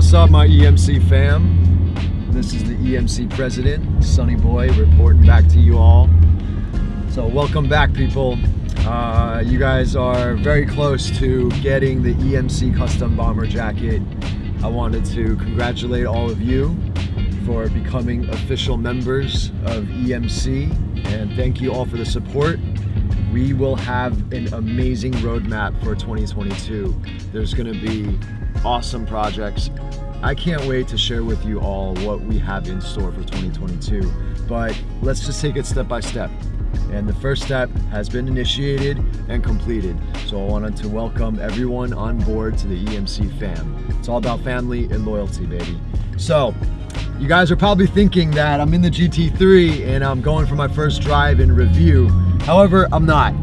what's up, my EMC fam? This is the EMC president, Sunny Boy, reporting back to you all. So, welcome back, people. Uh, you guys are very close to getting the EMC custom bomber jacket. I wanted to congratulate all of you for becoming official members of EMC and thank you all for the support. We will have an amazing roadmap for 2022. There's going to be awesome projects. I can't wait to share with you all what we have in store for 2022, but let's just take it step by step. And the first step has been initiated and completed. So I wanted to welcome everyone on board to the EMC fam. It's all about family and loyalty, baby. So you guys are probably thinking that I'm in the GT3 and I'm going for my first drive and review. However, I'm not.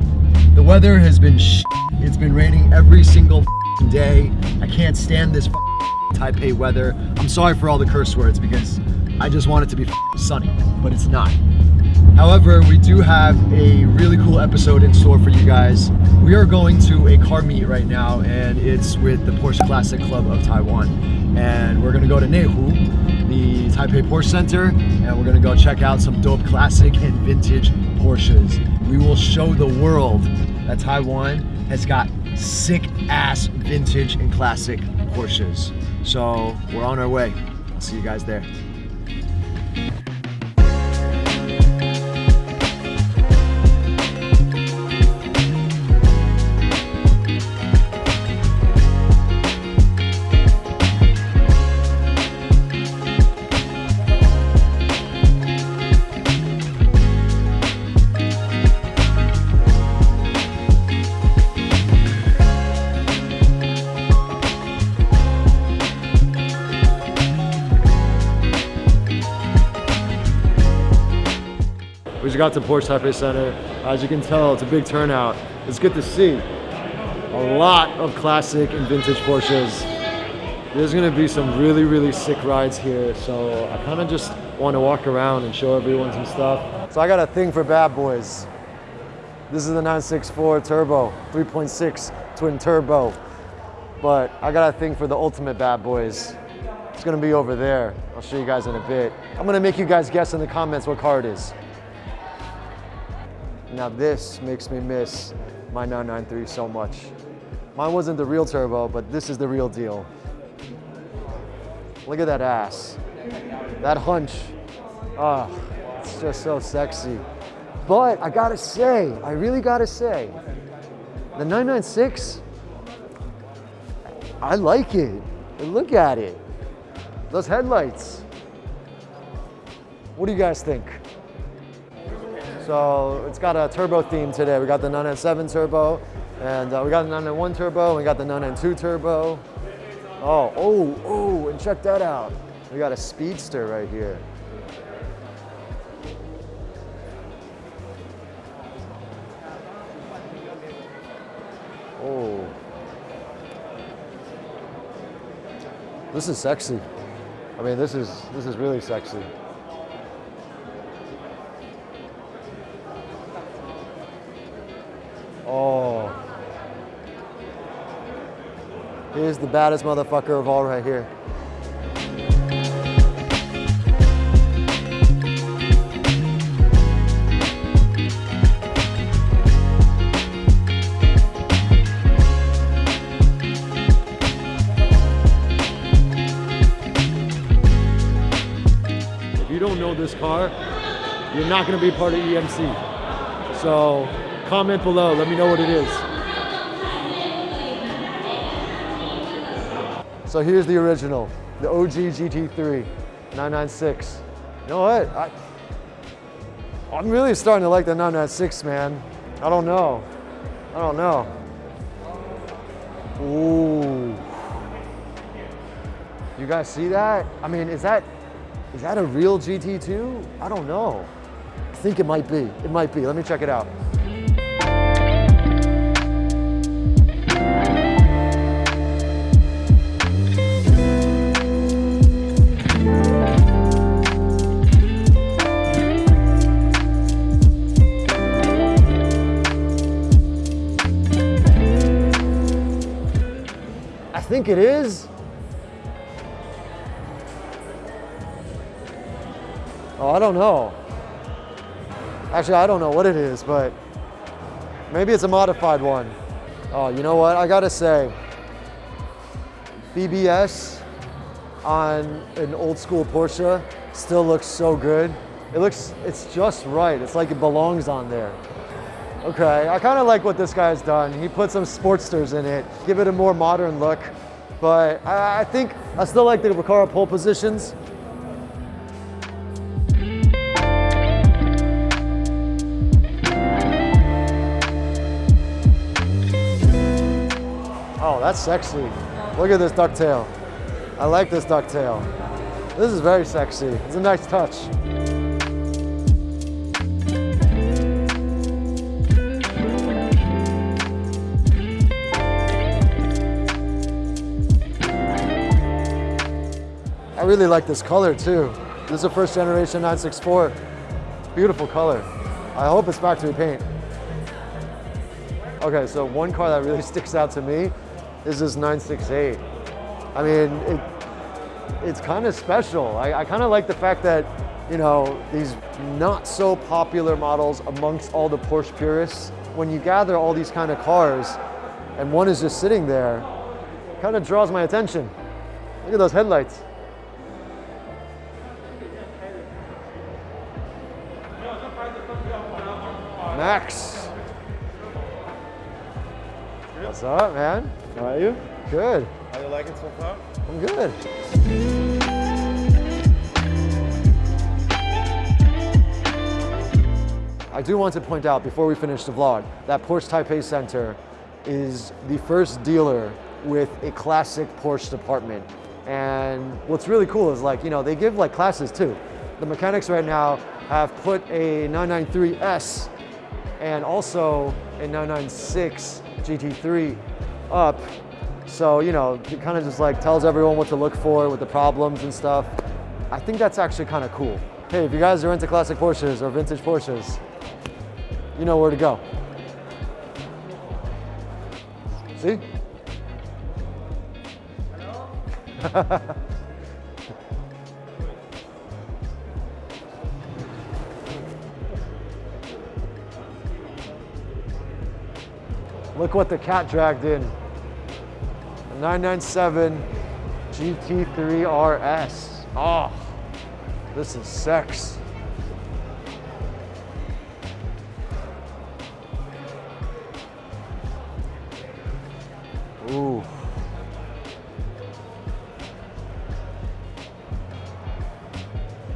The weather has been It's been raining every single day. I can't stand this Taipei weather. I'm sorry for all the curse words because I just want it to be sunny, but it's not. However, we do have a really cool episode in store for you guys. We are going to a car meet right now and it's with the Porsche Classic Club of Taiwan. And we're gonna go to Neihu, the Taipei Porsche Center, and we're gonna go check out some dope classic and vintage Porsches. We will show the world that Taiwan has got sick ass vintage and classic Porsches. So we're on our way. I'll see you guys there. We just got to Porsche Taipei Center. As you can tell, it's a big turnout. It's good to see a lot of classic and vintage Porsches. There's gonna be some really, really sick rides here. So I kind of just want to walk around and show everyone some stuff. So I got a thing for bad boys. This is the 964 Turbo, 3.6 twin turbo. But I got a thing for the ultimate bad boys. It's gonna be over there. I'll show you guys in a bit. I'm gonna make you guys guess in the comments what car it is. Now this makes me miss my 993 so much. Mine wasn't the real turbo, but this is the real deal. Look at that ass. That hunch. Oh, it's just so sexy. But I gotta say, I really gotta say, the 996, I like it. Look at it. Those headlights. What do you guys think? So it's got a turbo theme today. We got the 997 turbo, and uh, we got the 991 turbo, and we got the 992 turbo. Oh, oh, oh, and check that out. We got a speedster right here. Oh. This is sexy. I mean, this is, this is really sexy. Here's the baddest motherfucker of all right here. If you don't know this car, you're not gonna be part of EMC. So Comment below, let me know what it is. So here's the original, the OG GT3 996. You know what? I, I'm really starting to like the 996, man. I don't know. I don't know. Ooh. You guys see that? I mean, is that is that a real GT2? I don't know. I think it might be. It might be. Let me check it out. think it is. Oh, I don't know. Actually, I don't know what it is, but maybe it's a modified one. Oh, you know what? I gotta say, BBS on an old school Porsche still looks so good. It looks, it's just right. It's like it belongs on there. Okay, I kind of like what this guy's done. He put some Sportsters in it, give it a more modern look. But I, I think I still like the Recaro pole positions. Oh, that's sexy. Look at this ducktail. I like this ducktail. This is very sexy. It's a nice touch. Really like this color too. This is a first generation 964. Beautiful color. I hope it's factory paint. Okay, so one car that really sticks out to me is this 968. I mean, it, it's kind of special. I, I kind of like the fact that, you know, these not so popular models amongst all the Porsche purists, when you gather all these kind of cars and one is just sitting there, kind of draws my attention. Look at those headlights. Max. What's up, man? How are you? Good. How you like it so far? I'm good. I do want to point out before we finish the vlog that Porsche Taipei Center is the first dealer with a classic Porsche department. And what's really cool is like, you know, they give like classes too. The mechanics right now have put a 993S and also a 996 GT3 up. So, you know, it kind of just like tells everyone what to look for with the problems and stuff. I think that's actually kind of cool. Hey, if you guys are into classic Porsches or vintage Porsches, you know where to go. See? Look what the cat dragged in. A 997 GT3 RS. Oh, ah, this is sex. Ooh.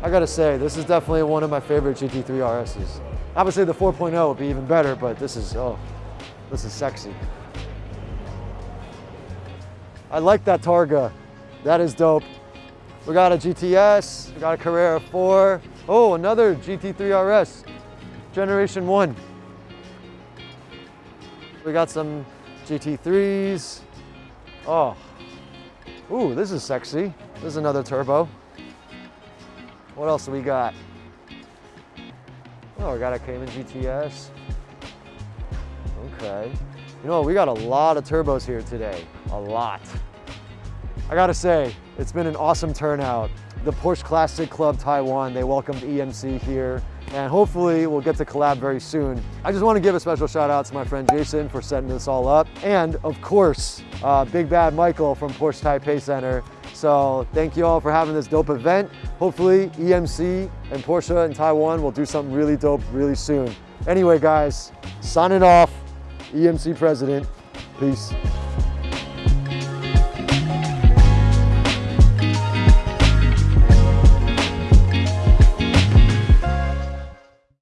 I gotta say, this is definitely one of my favorite GT3 RSs. Obviously the 4.0 would be even better, but this is, oh, this is sexy. I like that Targa. That is dope. We got a GTS, we got a Carrera 4. Oh, another GT3 RS, generation one. We got some GT3s. Oh, ooh, this is sexy. This is another turbo. What else do we got? Oh, we got a Cayman GTS. Okay. You know, we got a lot of turbos here today. A lot. I gotta say, it's been an awesome turnout. The Porsche Classic Club Taiwan, they welcomed EMC here, and hopefully we'll get to collab very soon. I just want to give a special shout out to my friend Jason for setting this all up, and of course, uh, Big Bad Michael from Porsche Taipei Center. So thank you all for having this dope event. Hopefully EMC and Porsche in Taiwan will do something really dope really soon. Anyway, guys, signing off, EMC president. Peace.